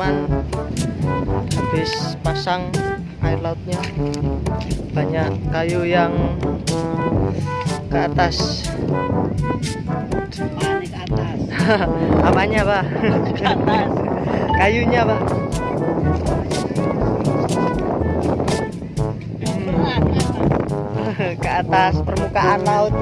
teman-teman habis pasang air lautnya. Banyak kayu yang ke atas. Ke atas. apanya pak? Ke atas. kayunya pak. Ke atas permukaan laut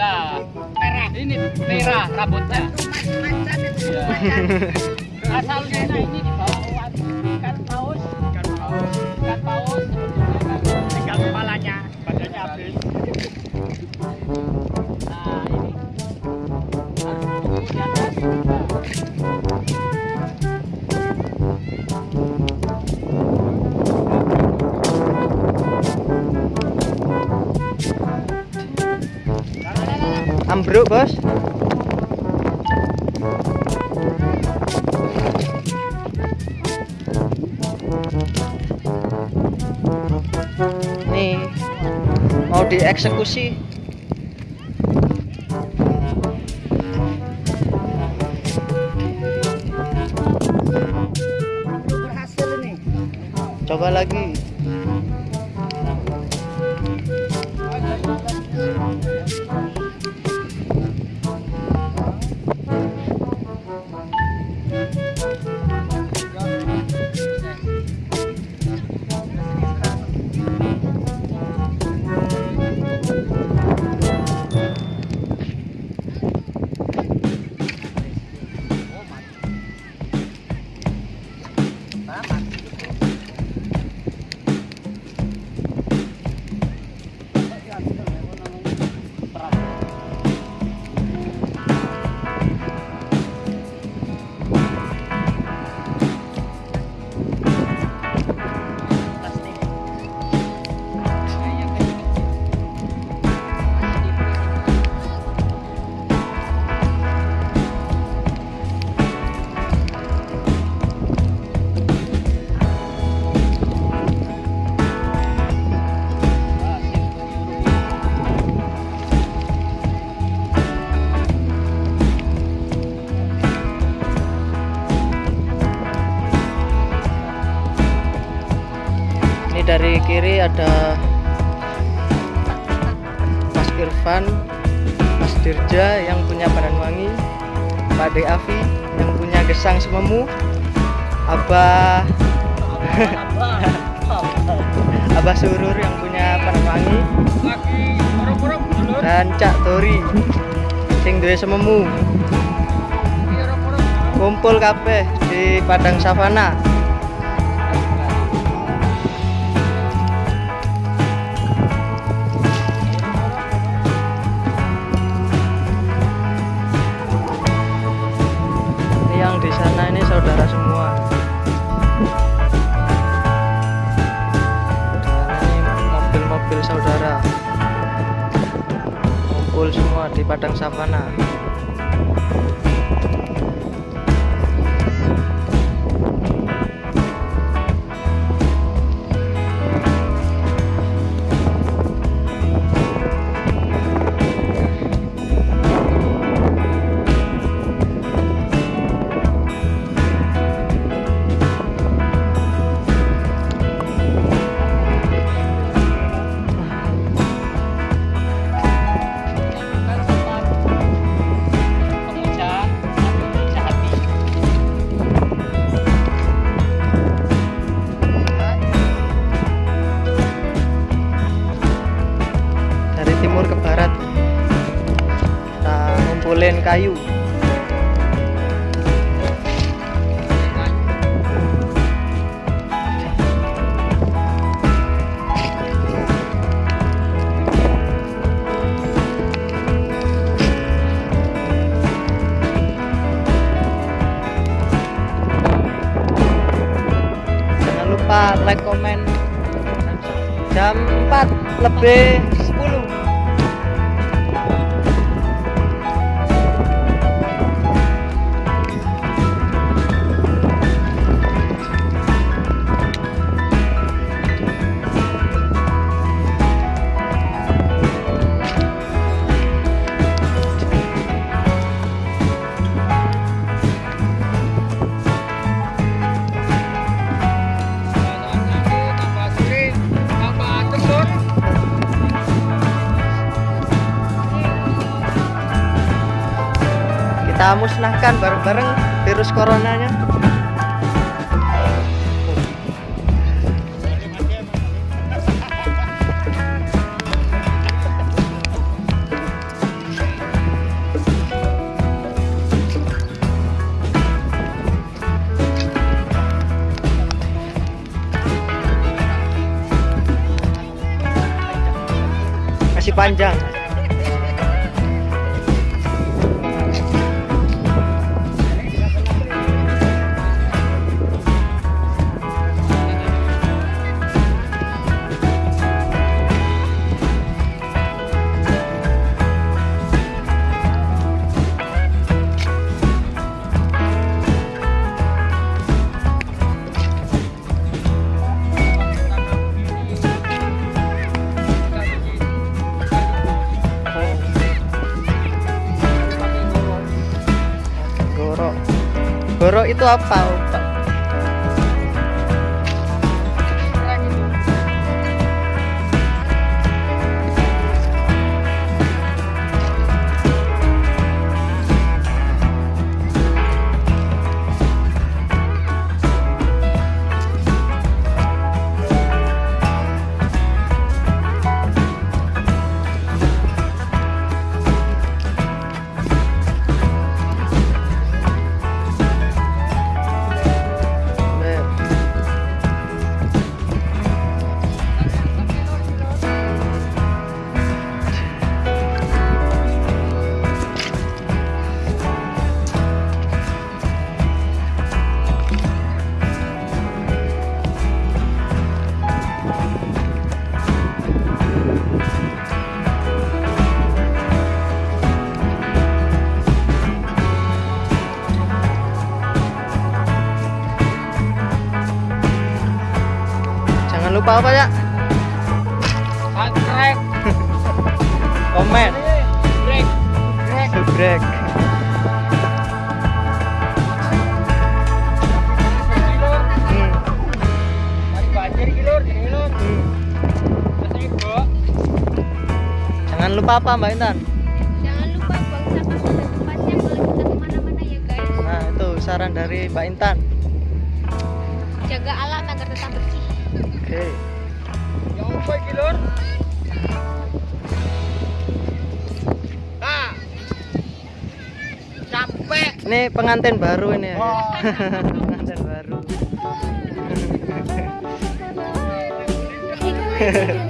Merah. Ini merah rambutnya. Iya. Ambruk bos. Nih mau dieksekusi. Coba lagi kiri ada Mas Irfan Mas Dirja yang punya Wangi Pak Deavi yang punya Gesang Sememu Abah Abah Surur yang punya Wangi Lagi orang-orang dulur. dan Cak Tori sing duwe sememu kumpul kabeh di Padang Savana di Padang Savana kayu. Jangan lupa like comment jam 4 lebih kita musnahkan bareng-bareng virus coronanya. Masih panjang global. Jangan lupa apa ya? Subscribe. Komen, Break. Break. ibu. Jangan lupa apa Mbak Intan? Jangan lupa buang sampah pada tempatnya kalau kita ke mana-mana ya guys. Nah itu saran dari Mbak Intan. Oke. Jangan lupa iki lur. Ah. Sampai Ini pengantin baru ini ya. Wah. pengantin baru.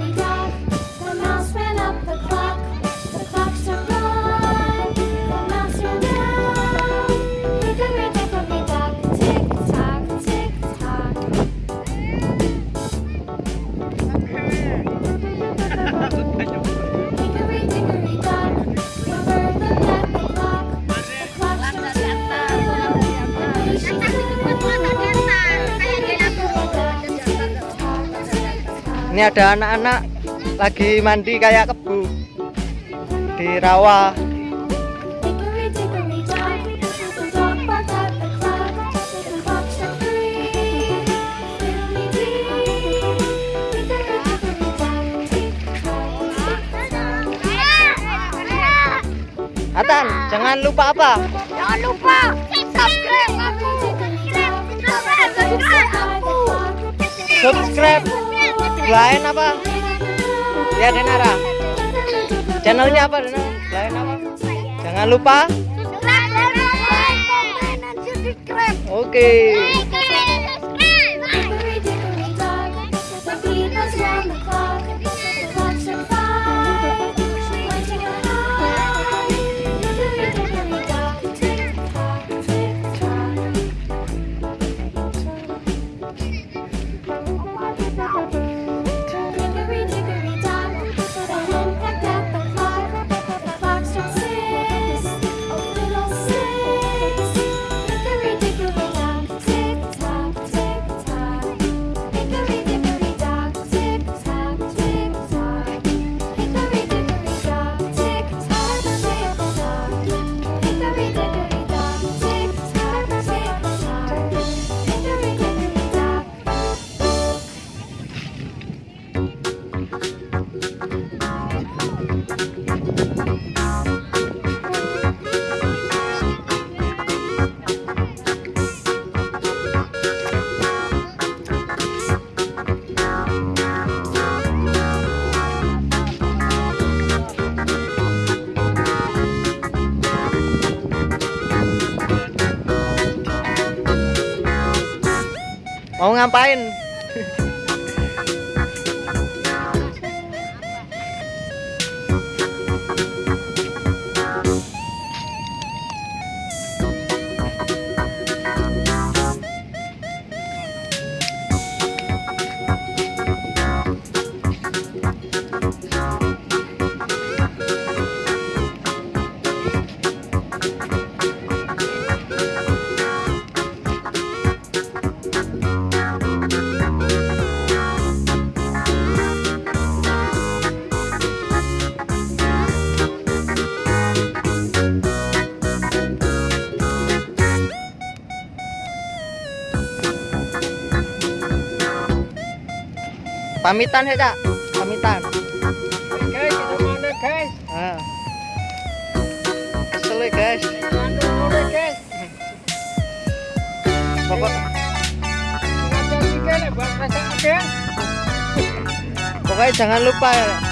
Ini ada anak-anak lagi mandi kayak kebu di rawa. Atan, jangan lupa apa? Jangan lupa subscribe aku. Subscribe, subscribe aku. Subscribe. Lain apa? Ya Denara. Channelnya apa Denara? Lain apa? Jangan lupa. Oke. Like, ngapain? Pamitan ya, Cak? Pamitan. Guys, kita mana guys? Ah. Kesel guys. Pokok, pokoknya jangan lupa ya.